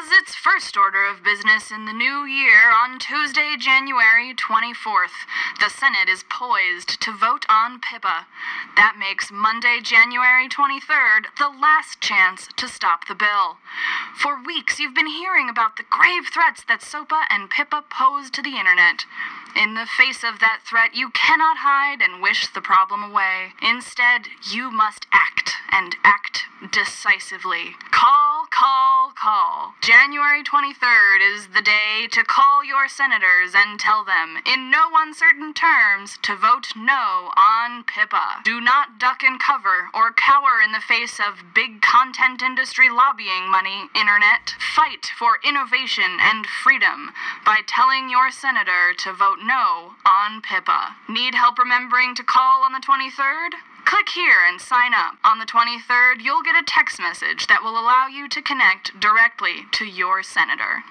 has its first order of business in the new year on Tuesday, January 24th. The Senate is poised to vote on PIPA. That makes Monday, January 23rd, the last chance to stop the bill. For weeks, you've been hearing about the grave threats that SOPA and PIPA pose to the internet. In the face of that threat, you cannot hide and wish the problem away. Instead, you must act, and act decisively. Call. January 23rd is the day to call your senators and tell them, in no uncertain terms, to vote no on PIPA. Do not duck and cover or cower in the face of big content industry lobbying money, Internet. Fight for innovation and freedom by telling your senator to vote no on PIPA. Need help remembering to call on the 23rd? Click here and sign up. On the 23rd, you'll get a text message that will allow you to connect directly to your senator.